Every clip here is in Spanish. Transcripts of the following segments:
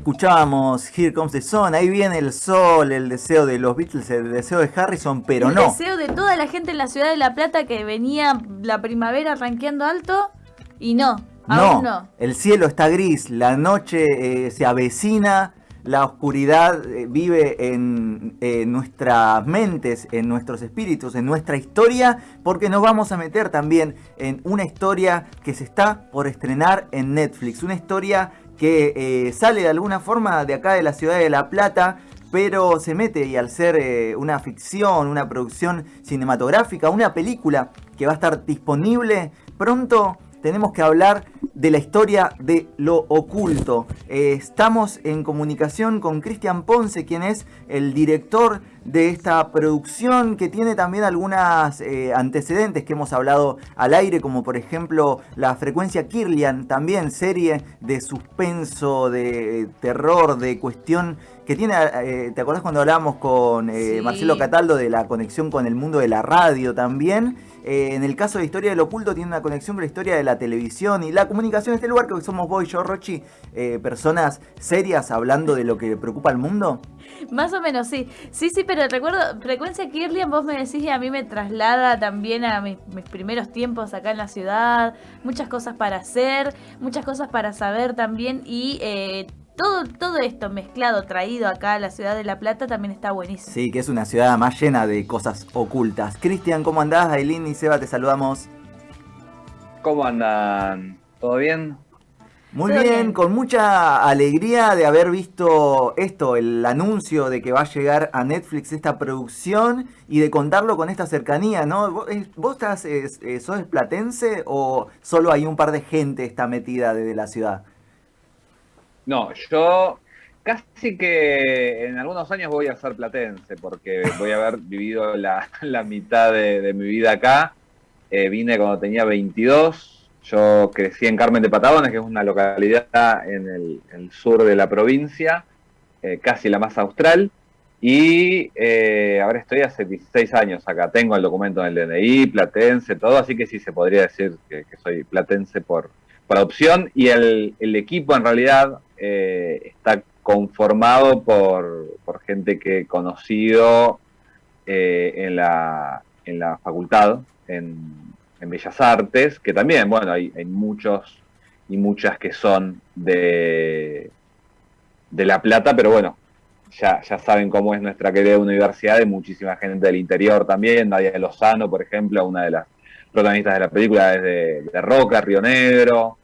escuchábamos Here Comes the Sun, ahí viene el sol, el deseo de los Beatles, el deseo de Harrison, pero no. El deseo de toda la gente en la ciudad de La Plata que venía la primavera ranqueando alto y no, aún no. El cielo está gris, la noche eh, se avecina, la oscuridad eh, vive en nuestras mentes, en nuestros espíritus, en nuestra historia, porque nos vamos a meter también en una historia que se está por estrenar en Netflix, una historia que eh, sale de alguna forma de acá de la ciudad de La Plata, pero se mete y al ser eh, una ficción, una producción cinematográfica, una película que va a estar disponible pronto, tenemos que hablar de la historia de lo oculto. Eh, estamos en comunicación con Cristian Ponce, quien es el director de esta producción, que tiene también algunas eh, antecedentes que hemos hablado al aire, como por ejemplo la frecuencia Kirlian, también serie de suspenso, de terror, de cuestión que tiene, eh, ¿te acordás cuando hablábamos con Marcelo Cataldo de la conexión con el mundo de la radio también? Eh, en el caso de Historia del Oculto tiene una conexión con la historia de la televisión y la comunicación en este lugar, que somos vos y yo, Rochi, eh, personas serias hablando de lo que preocupa al mundo. Más o menos, sí. Sí, sí, pero recuerdo, Frecuencia Kirlian, vos me decís y a mí me traslada también a mis, primeros tiempos acá en la ciudad, muchas cosas para hacer, muchas cosas para saber también y eh, todo, todo esto mezclado, traído acá a la ciudad de La Plata también está buenísimo. Sí, que es una ciudad más llena de cosas ocultas. Cristian, ¿cómo andás? Aileen y Seba, te saludamos. ¿Cómo andan? ¿Todo bien? Muy bien, con mucha alegría de haber visto esto, el anuncio de que va a llegar a Netflix esta producción y de contarlo con esta cercanía, ¿no? ¿Vos, estás, sos platense o solo hay un par de gente está metida desde la ciudad? No, yo casi que en algunos años voy a ser platense, porque voy a haber vivido la, mitad de, mi vida acá. Eh, vine cuando tenía 22. Yo crecí en Carmen de Patagones, que es una localidad en el, sur de la provincia, eh, casi la más austral. Y eh, ahora estoy hace 16 años acá. Tengo el documento en el DNI, platense, todo, así que sí se podría decir que, soy platense por, por adopción. Y el, el equipo en realidad eh, está conformado por, gente que he conocido eh, en, la, en la facultad, en, Bellas Artes, que también, bueno, hay, muchos y muchas que son de, de La Plata, pero bueno, ya, ya saben cómo es nuestra querida universidad, hay muchísima gente del interior también, Nadia Lozano, por ejemplo, una de las protagonistas de la película es de, de Roca, Río Negro,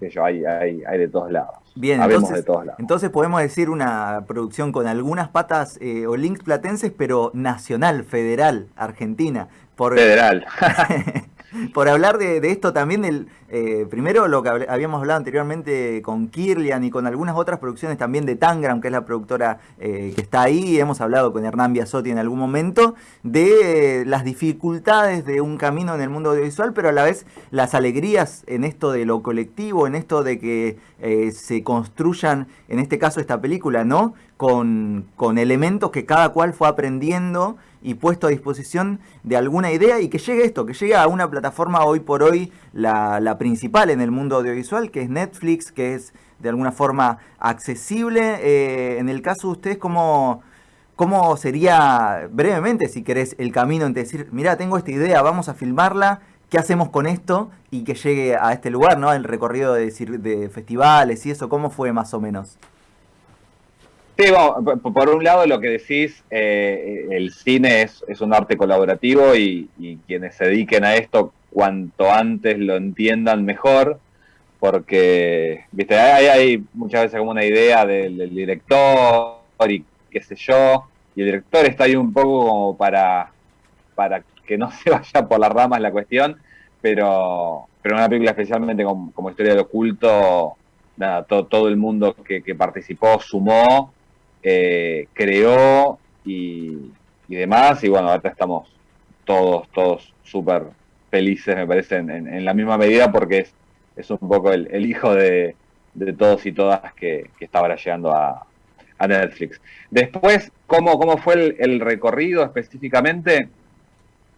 que yo, hay, hay, hay de todos lados. Bien, entonces, entonces podemos decir una producción con algunas patas eh, o links platenses, pero nacional, federal, argentina. Por, federal. por hablar de, esto también, del, eh, primero lo que habíamos hablado anteriormente con Kirlian y con algunas otras producciones también de Tangram, que es la productora eh, que está ahí, hemos hablado con Hernán Biasotti en algún momento, de las dificultades de un camino en el mundo audiovisual, pero a la vez las alegrías en esto de lo colectivo, en esto de que eh, se construyan, en este caso esta película, ¿no? Con, con elementos que cada cual fue aprendiendo y puesto a disposición de alguna idea y que llegue esto, que llegue a una plataforma hoy por hoy la, principal en el mundo audiovisual, que es Netflix, que es de alguna forma accesible. Eh, en el caso de ustedes, ¿cómo, ¿cómo sería brevemente, si querés, el camino en decir, mira, tengo esta idea, vamos a filmarla, ¿qué hacemos con esto? Y que llegue a este lugar, ¿no? El recorrido de, de festivales y eso, ¿cómo fue más o menos? Sí, por un lado lo que decís, eh, el cine es, un arte colaborativo y, quienes se dediquen a esto, cuanto antes lo entiendan mejor, porque viste hay, muchas veces como una idea del, director y qué sé yo, y el director está ahí un poco como para, para que no se vaya por las ramas la cuestión, pero, pero una película especialmente como, Historia del Oculto, nada, todo, el mundo que, que participó sumó eh, creó y, demás. Y bueno, ahora estamos todos, todos súper felices, me parece, en, la misma medida, porque es, es un poco el, hijo de, todos y todas que, está ahora llegando a, Netflix. Después, ¿cómo, cómo fue el, recorrido específicamente?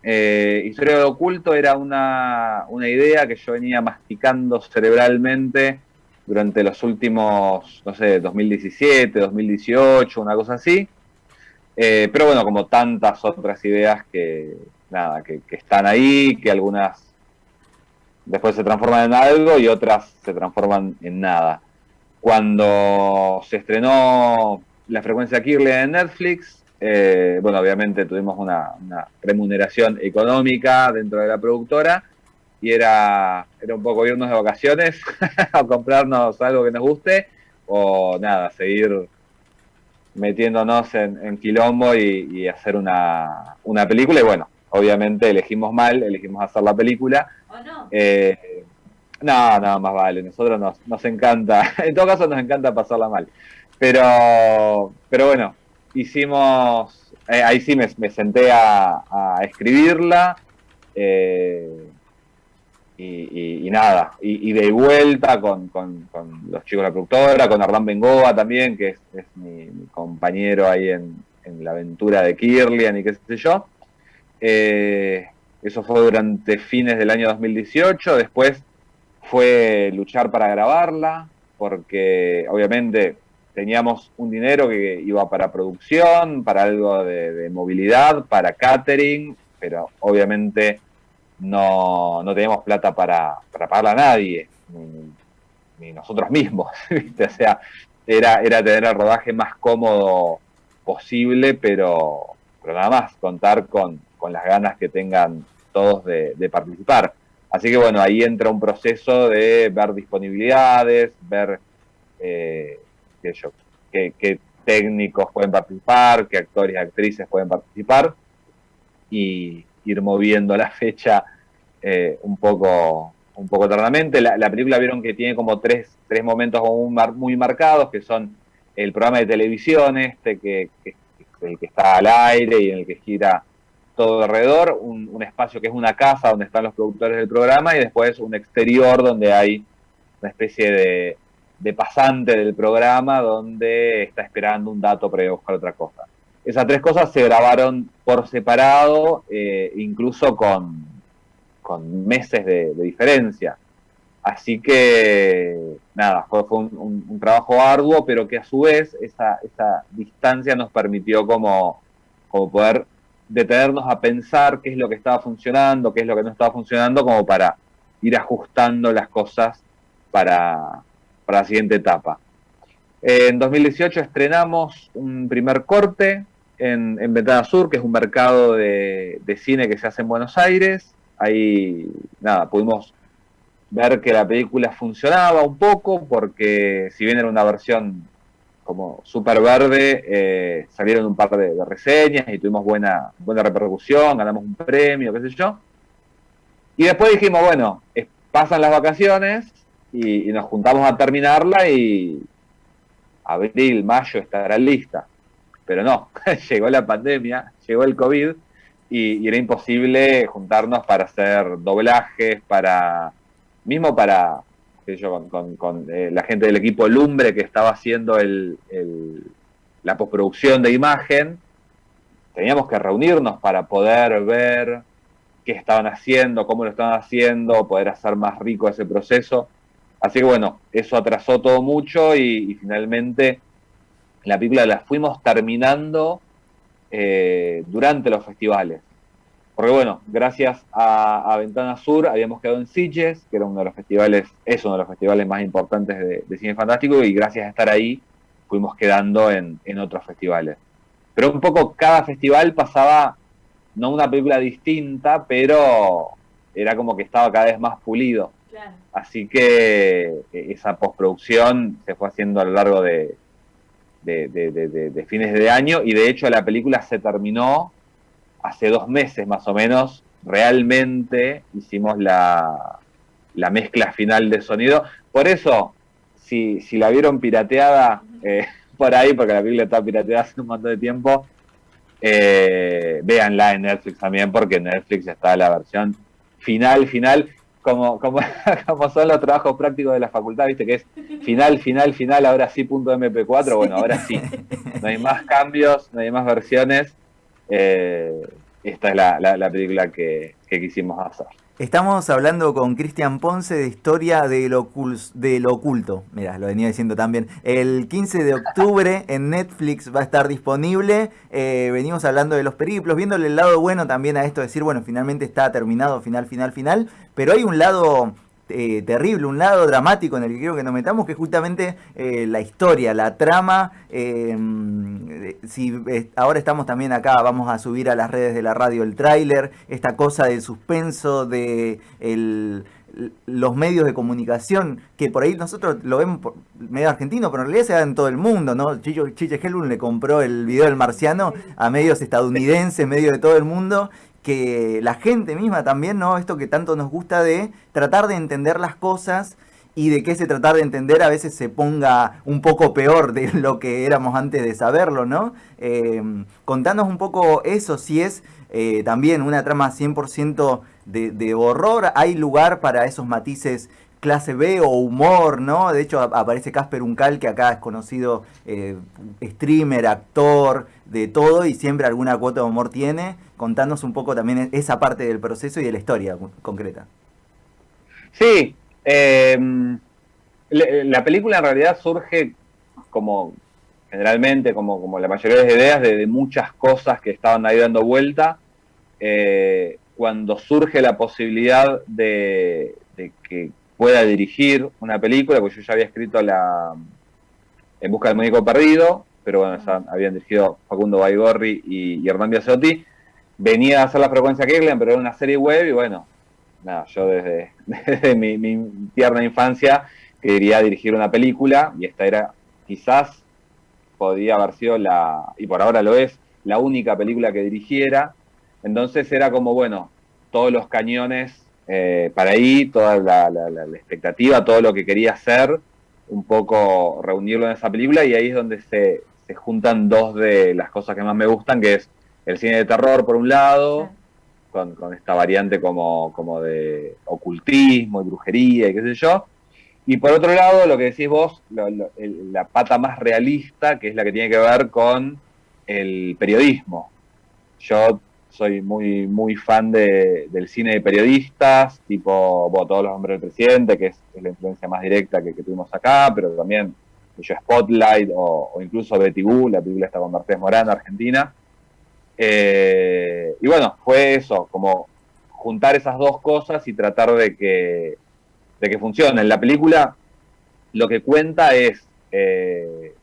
Eh, Historia de oculto era una, una idea que yo venía masticando cerebralmente durante los últimos, no sé, 2017, 2018, una cosa así. Eh, pero bueno, como tantas otras ideas que, nada, que, están ahí, que algunas después se transforman en algo y otras se transforman en nada. Cuando se estrenó la frecuencia Kirle en Netflix, eh, bueno, obviamente tuvimos una, remuneración económica dentro de la productora y era, era un poco irnos de vacaciones o comprarnos algo que nos guste o nada, seguir metiéndonos en, quilombo y, hacer una, una, película. Y bueno, obviamente elegimos mal, elegimos hacer la película. ¿O no? Eh, no, no, más vale. Nosotros nos, nos encanta, en todo caso nos encanta pasarla mal. Pero, pero bueno, hicimos, eh, ahí sí me, senté a, a escribirla. Eh, y, nada, y, de vuelta con, los chicos de la productora, con Hernán Bengoa también, que es, mi, compañero ahí en, la aventura de Kirlian y qué sé yo. Eh, eso fue durante fines del año 2018, después fue luchar para grabarla, porque obviamente teníamos un dinero que iba para producción, para algo de movilidad, para catering, pero obviamente no, no teníamos plata para, para pagarle a nadie, ni, nosotros mismos, O sea, era, era tener el rodaje más cómodo posible, pero, pero nada más, contar con, las ganas que tengan todos de, participar. Así que bueno, ahí entra un proceso de ver disponibilidades, ver eh, qué, qué, técnicos pueden participar, qué actores y actrices pueden participar y ir moviendo la fecha eh, un poco un poco tardamente. La, película vieron que tiene como tres, tres momentos muy marcados, que son el programa de televisión este, que, el que está al aire y en el que gira todo alrededor, un, espacio que es una casa donde están los productores del programa y después un exterior donde hay una especie de, de pasante del programa donde está esperando un dato para buscar otra cosa. Esas tres cosas se grabaron por separado, eh, incluso con, con meses de, diferencia. Así que, nada, fue, un, trabajo arduo, pero que a su vez esa, esa distancia nos permitió como, como poder detenernos a pensar qué es lo que estaba funcionando, qué es lo que no estaba funcionando, como para ir ajustando las cosas para, para la siguiente etapa. En 2018 estrenamos un primer corte en, en Ventana Sur, que es un mercado de, de, cine que se hace en Buenos Aires ahí, nada, pudimos ver que la película funcionaba un poco, porque si bien era una versión como súper verde, eh, salieron un par de, reseñas y tuvimos buena, buena repercusión, ganamos un premio, qué sé yo. Y después dijimos, bueno, pasan las vacaciones y, y nos juntamos a terminarla y abril, mayo estará lista. Pero no, llegó la pandemia, llegó el COVID y, era imposible juntarnos para hacer doblajes, para mismo para yo, con, eh, la gente del equipo Lumbre que estaba haciendo el, la postproducción de imagen, teníamos que reunirnos para poder ver qué estaban haciendo, cómo lo estaban haciendo, poder hacer más rico ese proceso. Así que bueno, eso atrasó todo mucho y, finalmente la película la fuimos terminando eh, durante los festivales. Porque bueno, gracias a, Ventana Sur habíamos quedado en Sitges, que era uno de los festivales, es uno de los festivales más importantes de, cine fantástico, y gracias a estar ahí fuimos quedando en, otros festivales. Pero un poco cada festival pasaba, no una película distinta, pero era como que estaba cada vez más pulido. Así que e, esa postproducción se fue haciendo a lo largo de, de, fines de año y de hecho la película se terminó hace dos meses más o menos. Realmente hicimos la, la mezcla final de sonido. Por eso, si, si la vieron pirateada eh, por ahí, porque la película está pirateada hace un montón de tiempo, eh, véanla en Netflix también, porque en Netflix está la versión final, final como, como, como son los trabajos prácticos de la facultad, viste que es final, final, final, ahora sí punto MP4, bueno, ahora sí. No hay más cambios, no hay más versiones. Eh, esta es la, película que, quisimos hacer. Estamos hablando con Cristian Ponce de Historia de lo, Oculto. Mira, lo venía diciendo también. El 15 de octubre en Netflix va a estar disponible. Eh, venimos hablando de los periplos, viéndole el lado bueno también a esto, decir, bueno, finalmente está terminado, final, final, final. Pero hay un lado eh, terrible, un lado dramático en el que quiero que nos metamos, que es justamente eh, la historia, la trama. Eh, si ahora estamos también acá, vamos a subir a las redes de la radio el tráiler, esta cosa del suspenso, de los medios de comunicación, que por ahí nosotros lo vemos por medio argentino, pero en realidad se da en todo el mundo, ¿no? Chiche Helun le compró el video del marciano a medios estadounidenses, medios de todo el mundo, que la gente misma también, ¿no? Esto que tanto nos gusta de tratar de entender las cosas y de que ese tratar de entender a veces se ponga un poco peor de lo que éramos antes de saberlo, ¿no? Eh, contanos un poco eso, si es eh, también una trama 100% de, de horror, hay lugar para esos matices clase B o humor, ¿no? De hecho aparece Casper Uncal, que acá es conocido eh, streamer, actor, de todo, y siempre alguna cuota de humor tiene. Contanos un poco también esa parte del proceso y de la historia concreta. Sí, em, la película en realidad surge como generalmente, como, como la mayoría de las ideas, de, muchas cosas que estaban ahí dando vuelta. Eh, cuando surge la posibilidad de que pueda dirigir una película, porque yo ya había escrito la En busca del médico perdido, pero bueno, ya habían dirigido Facundo Baigorri y, y Hernán Biasotti. Venía a hacer la frecuencia Kirlian, pero era una serie web y bueno, nada, yo desde, mi, mi, tierna infancia quería dirigir una película y esta era quizás podía haber sido la, y por ahora lo es, la única película que dirigiera. Entonces era como, bueno, todos los cañones eh, para ahí, toda la, expectativa, todo lo que quería hacer, un poco reunirlo en esa película y ahí es donde se, juntan dos de las cosas que más me gustan, que es el cine de terror por un lado, con, esta variante como, como de ocultismo y brujería y qué sé yo, y por otro lado, lo que decís vos, la pata más realista, que es la que tiene que ver con el periodismo. Yo soy muy, muy fan de, del cine de periodistas, tipo Todos los hombres del presidente, que es, la influencia más directa que, tuvimos acá, pero también yo Spotlight o, incluso Betty la película está con Mercedes Morán, Argentina. Eh, y bueno, fue eso, como juntar esas dos cosas y tratar de que, de que funcionen. La película lo que cuenta es eh,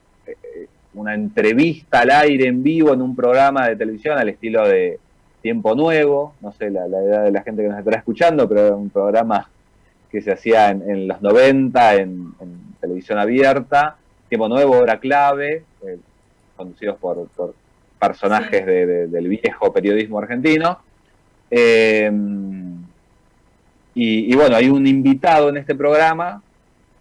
una entrevista al aire en vivo en un programa de televisión al estilo de Tiempo Nuevo, no sé la, edad de la gente que nos estará escuchando, pero era un programa que se hacía en, los 90 en, televisión abierta. Tiempo Nuevo, Hora Clave, eh, conducidos por, personajes del viejo periodismo argentino. Eh, y, bueno, hay un invitado en este programa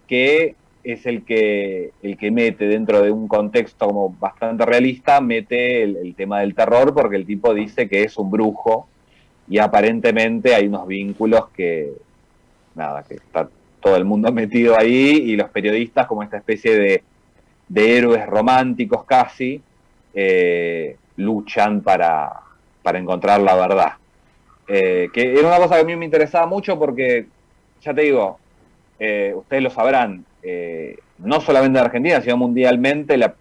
que es el que, el que mete dentro de un contexto como bastante realista, mete el, tema del terror porque el tipo dice que es un brujo y aparentemente hay unos vínculos que, nada, que está todo el mundo metido ahí y los periodistas como esta especie de, héroes románticos casi, eh, luchan para, para encontrar la verdad. Eh, que era una cosa que a mí me interesaba mucho porque, ya te digo, eh, ustedes lo sabrán, eh, no solamente en Argentina, sino mundialmente, la,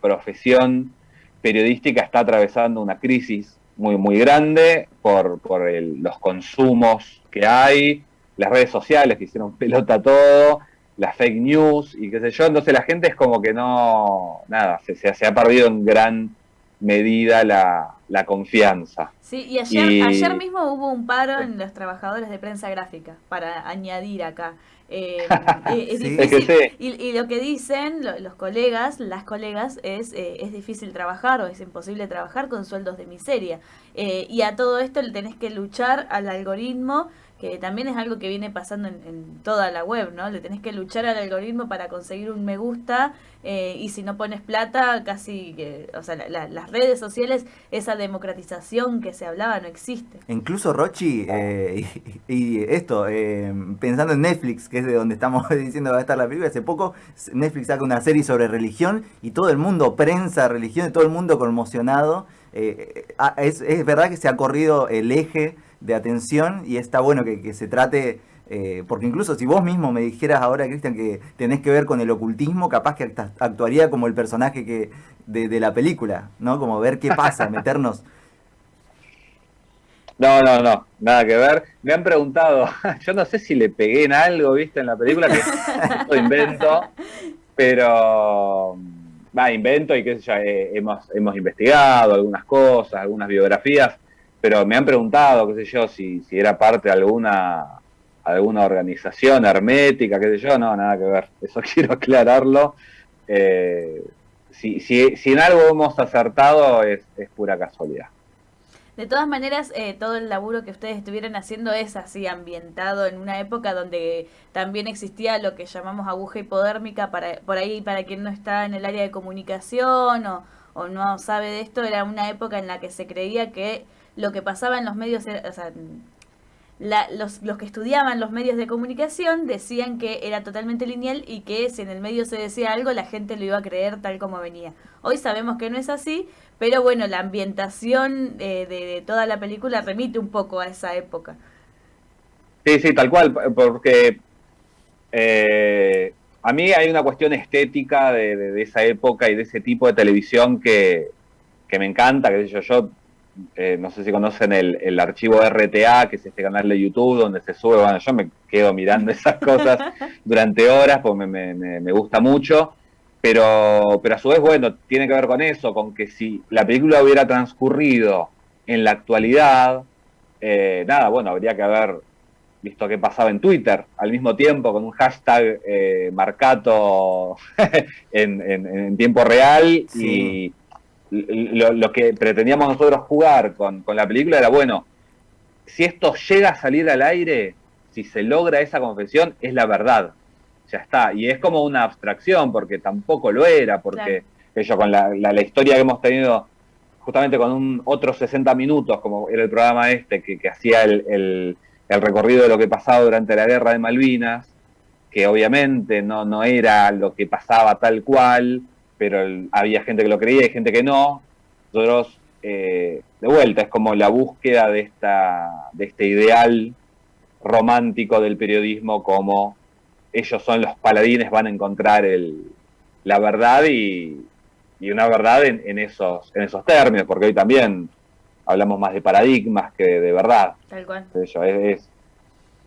profesión periodística está atravesando una crisis muy, muy grande por, los consumos que hay, las redes sociales que hicieron pelota todo, las fake news y qué sé yo. Entonces la gente es como que no, nada, se, se, ha perdido en gran medida la, confianza. Sí, y ayer, ayer mismo hubo un paro en los trabajadores de prensa gráfica, para añadir acá. Eh, eh, y, lo que dicen los colegas, las colegas, es, eh, es difícil trabajar o es imposible trabajar con sueldos de miseria. y a todo esto le tenés que luchar al algoritmo que también es algo que viene pasando en, toda la web, ¿no? Le tenés que luchar al algoritmo para conseguir un me gusta eh, y si no pones plata, casi que, o sea, las redes sociales, esa democratización que se hablaba no existe. Incluso Rochi, eh, y, esto, eh, pensando en Netflix, que es de donde estamos diciendo va a estar la película, hace poco Netflix saca una serie sobre religión y todo el mundo, prensa, religión, todo el mundo conmocionado es, es, verdad que se ha corrido el eje de atención y está bueno que, que se trate eh, porque incluso si vos mismo me dijeras ahora, Cristian, que tenés que ver con el ocultismo, capaz que actuaría como el personaje que de, la película, ¿no? Como ver qué pasa, meternos. No, no, no, nada que ver. Me han preguntado, yo no sé si le pegué en algo, viste, en la película, que lo invento, pero va, invento y qué sé yo, eh, hemos, hemos investigado algunas cosas, algunas biografías, pero me han preguntado, qué sé yo, si, si era parte de alguna alguna organización hermética, qué sé yo, no, nada que ver, eso quiero aclararlo. Eh, si, si, si, en algo hemos acertado es, es pura casualidad. De todas maneras, eh, todo el laburo que ustedes estuvieron haciendo es así ambientado en una época donde también existía lo que llamamos aguja hipodérmica, para, por ahí para quien no está en el área de comunicación o, o no sabe de esto, era una época en la que se creía que lo que pasaba en los medios, o sea, los, que estudiaban los medios de comunicación decían que era totalmente lineal y que si en el medio se decía algo la gente lo iba a creer tal como venía. Hoy sabemos que no es así, pero bueno, la ambientación eh, de, toda la película remite un poco a esa época. Sí, sí, tal cual, porque eh, a mí hay una cuestión estética de, esa época y de ese tipo de televisión que, que me encanta, que yo, yo eh, no sé si conocen el, archivo RTA, que es este canal de YouTube donde se sube, bueno, yo me quedo mirando esas cosas durante horas, porque me, gusta mucho, pero, pero a su vez, bueno, tiene que ver con eso, con que si la película hubiera transcurrido en la actualidad, eh, nada, bueno, habría que haber visto qué pasaba en Twitter al mismo tiempo con un hashtag eh, marcato en, tiempo real y lo, que pretendíamos nosotros jugar con, la película era, bueno, si esto llega a salir al aire, si se logra esa confesión, es la verdad. Ya está. Y es como una abstracción, porque tampoco lo era, porque ellos con la, historia que hemos tenido justamente con un otros 60 minutos, como era el programa este, que, hacía el, recorrido de lo que pasaba durante la guerra de Malvinas, que obviamente no, no era lo que pasaba tal cual, pero había gente que lo creía y gente que no. Nosotros, eh, de vuelta, es como la búsqueda de, esta, de este ideal romántico del periodismo, como ellos son los paladines, van a encontrar el, la verdad y, una verdad en, esos, en esos términos, porque hoy también hablamos más de paradigmas que de verdad. Tal cual. es,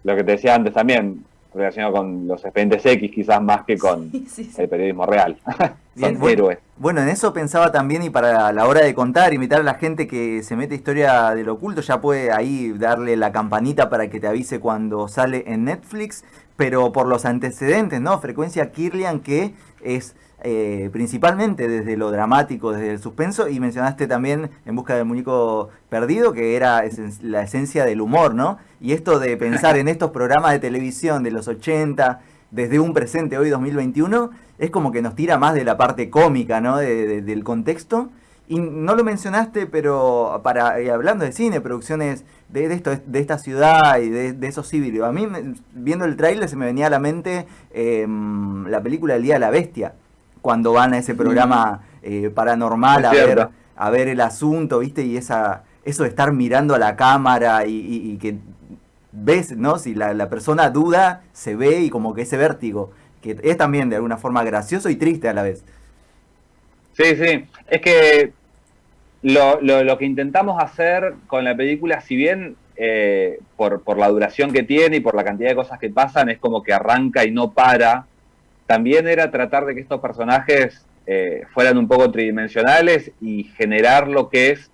lo que te decía antes también, relacionado con los expedientes X, quizás más que con el periodismo real. Son héroes. Bueno, en eso pensaba también y para la hora de contar, invitar a la gente que se mete historia del oculto, ya puede ahí darle la campanita para que te avise cuando sale en Netflix, pero por los antecedentes, ¿no? Frecuencia Kirlian, que es eh, principalmente desde lo dramático, desde el suspenso, y mencionaste también En busca del muñeco perdido, que era la esencia del humor, ¿no? Y esto de pensar en estos programas de televisión de los 80, desde un presente hoy 2021, es como que nos tira más de la parte cómica, ¿no? del contexto. Y no lo mencionaste, pero para eh, hablando de cine, producciones de, esto, de esta ciudad y de, esos civiles. A mí, viendo el tráiler, se me venía a la mente em, la película El Día de la Bestia, cuando van a ese programa eh, paranormal a ver, a ver el asunto, ¿viste? Y esa eso de estar mirando a la cámara y, que ves, ¿no? Si la, la persona duda, se ve y como que ese vértigo que es también de alguna forma gracioso y triste a la vez. Sí, sí, es que lo, lo, que intentamos hacer con la película, si bien eh, por, por, la duración que tiene y por la cantidad de cosas que pasan, es como que arranca y no para, también era tratar de que estos personajes eh, fueran un poco tridimensionales y generar lo que es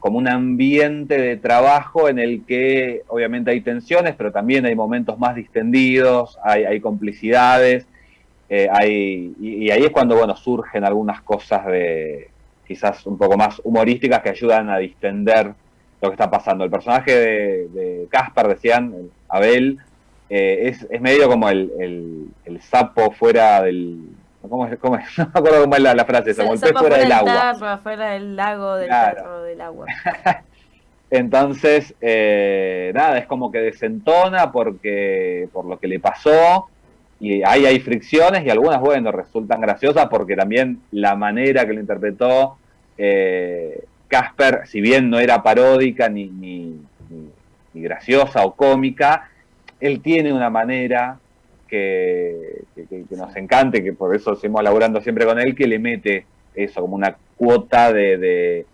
como un ambiente de trabajo en el que obviamente hay tensiones, pero también hay momentos más distendidos, hay, hay complicidades, eh, hay, y, ahí es cuando bueno surgen algunas cosas de quizás un poco más humorísticas que ayudan a distender lo que está pasando. El personaje de Caspar, decían, Abel, eh, es, es, medio como el, el sapo fuera del, ¿Cómo es? ¿Cómo es? No me acuerdo cómo es la, frase esa, el pez fuera del agua. fuera del lago, del claro. del agua. Entonces, eh, nada, es como que desentona porque por lo que le pasó y ahí hay fricciones y algunas, bueno, resultan graciosas porque también la manera que lo interpretó eh, Casper, si bien no era paródica ni, ni, ni, graciosa o cómica, él tiene una manera que, nos encante, que por eso seguimos laburando siempre con él, que le mete eso como una cuota de, de,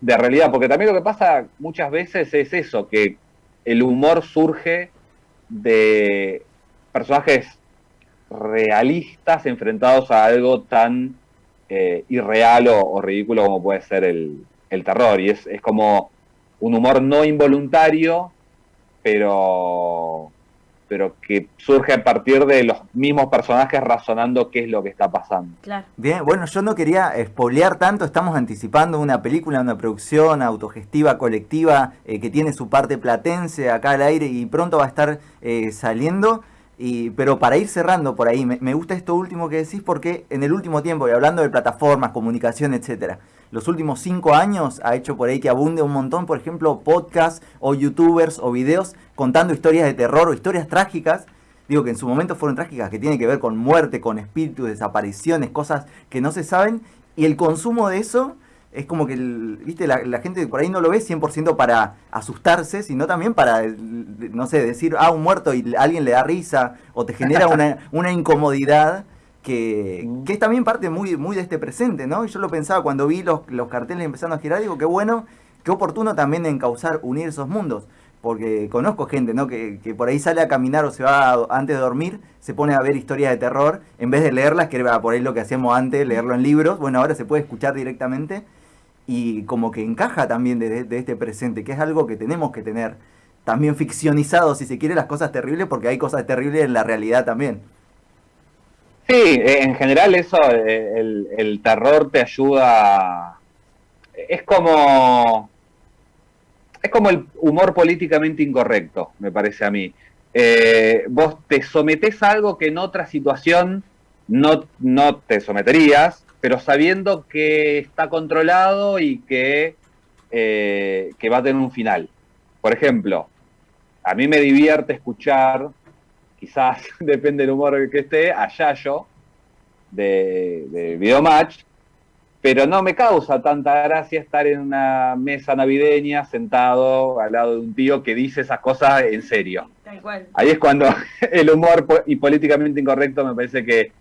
de realidad, porque también lo que pasa muchas veces es eso, que el humor surge de personajes realistas enfrentados a algo tan eh, irreal o, ridículo como puede ser el, terror. Y es, es, como un humor no involuntario, pero, pero que surge a partir de los mismos personajes razonando qué es lo que está pasando. Bien, bueno, yo no quería espolear tanto, estamos anticipando una película, una producción autogestiva, colectiva, eh, que tiene su parte platense acá al aire y pronto va a estar eh, saliendo pero para ir cerrando por ahí, me, gusta esto último que decís porque en el último tiempo, y hablando de plataformas, comunicación, etcétera, los últimos cinco años ha hecho por ahí que abunde un montón, por ejemplo, podcasts o youtubers o videos contando historias de terror o historias trágicas. Digo que en su momento fueron trágicas, que tienen que ver con muerte, con espíritus, desapariciones, cosas que no se saben. Y el consumo de eso es como que, viste, la, la, gente por ahí no lo ve 100% para asustarse, sino también para, no sé, decir, ah, un muerto y alguien le da risa, o te genera una, una incomodidad que, que, es también parte muy, muy de este presente, ¿no? Y yo lo pensaba cuando vi los, los carteles empezando a girar, digo, qué bueno, qué oportuno también encauzar, unir esos mundos. Porque conozco gente, ¿no? Que, que, por ahí sale a caminar o se va antes de dormir, se pone a ver historias de terror, en vez de leerlas, que era por ahí lo que hacíamos antes, leerlo en libros, bueno, ahora se puede escuchar directamente y como que encaja también de, este presente, que es algo que tenemos que tener también ficcionizado, si se quiere, las cosas terribles, porque hay cosas terribles en la realidad también. Sí, en general eso, eh, el, terror te ayuda, es como, es como el humor políticamente incorrecto, me parece a mí. Eh, vos te sometés a algo que en otra situación no, no te someterías, pero sabiendo que está controlado y que, eh, que va a tener un final. Por ejemplo, a mí me divierte escuchar, quizás depende del humor que esté, a Yayo de, de Videomatch, pero no me causa tanta gracia estar en una mesa navideña sentado al lado de un tío que dice esas cosas en serio. Ahí es cuando el humor y políticamente incorrecto me parece que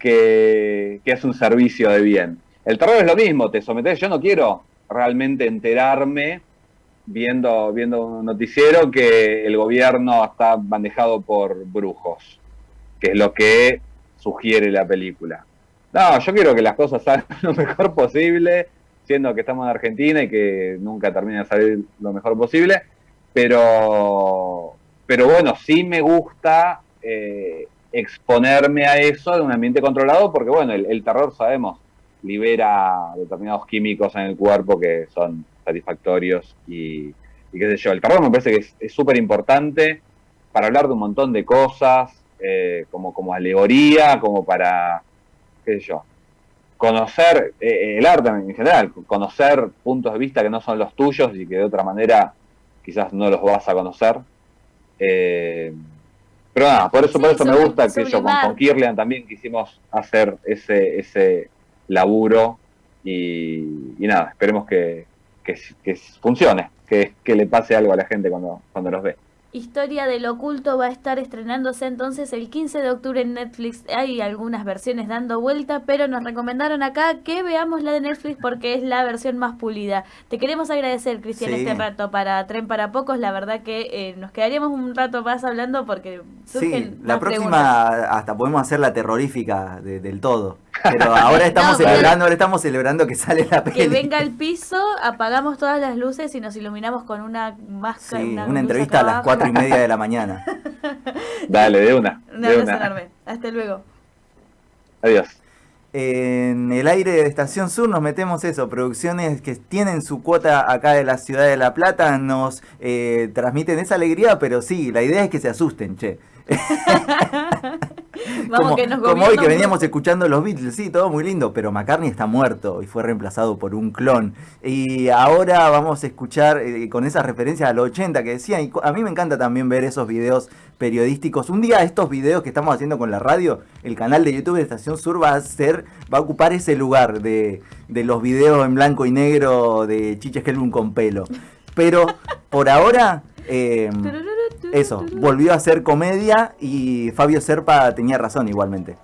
que, es un servicio de bien. El terror es lo mismo, te sometes, yo no quiero realmente enterarme viendo, viendo un noticiero que el gobierno está manejado por brujos, que es lo que sugiere la película. No, yo quiero que las cosas salgan lo mejor posible, siendo que estamos en Argentina y que nunca termina de salir lo mejor posible, pero, pero bueno, sí me gusta eh, exponerme a eso en un ambiente controlado, porque bueno, el, terror sabemos, libera determinados químicos en el cuerpo que son satisfactorios y, qué sé yo. El terror me parece que es súper importante para hablar de un montón de cosas, eh, como, como alegoría, como para, qué sé yo, conocer eh, el arte en general, conocer puntos de vista que no son los tuyos y que de otra manera quizás no los vas a conocer. Eh, pero nada, por eso, por eso me gusta que yo con, con, Kirlian también quisimos hacer ese, ese laburo y, nada, esperemos que, que, funcione, que, que le pase algo a la gente cuando, cuando los ve. Historia del Oculto va a estar estrenándose entonces el 15 de octubre en Netflix. Hay algunas versiones dando vuelta, pero nos recomendaron acá que veamos la de Netflix porque es la versión más pulida. Te queremos agradecer, Cristian, este rato para Tren para Pocos. La verdad que eh, nos quedaríamos un rato más hablando porque surgen sí, la próxima hasta podemos hacer la terrorífica del todo. Pero ahora estamos celebrando, ahora estamos celebrando que sale la peli. Que venga al piso, apagamos todas las luces y nos iluminamos con una máscara. Sí, una, entrevista a las cuatro y media de la mañana. Dale, de una. Un abrazo enorme. Hasta luego. Adiós. En el aire de Estación Sur nos metemos eso, producciones que tienen su cuota acá de la ciudad de La Plata, nos eh, transmiten esa alegría, pero sí, la idea es que se asusten, che. Vamos que nos como hoy que veníamos escuchando los Beatles, sí, todo muy lindo, pero McCartney está muerto y fue reemplazado por un clon. Y ahora vamos a escuchar eh, con esas referencias a los 80 que decían, y a mí me encanta también ver esos videos periodísticos. Un día estos videos que estamos haciendo con la radio, el canal de YouTube de Estación Sur va a ser, va a ocupar ese lugar de, de los videos en blanco y negro de Chiche Helbun con pelo. Pero por ahora... eh, eso, volvió a ser comedia y Fabio Serpa tenía razón igualmente.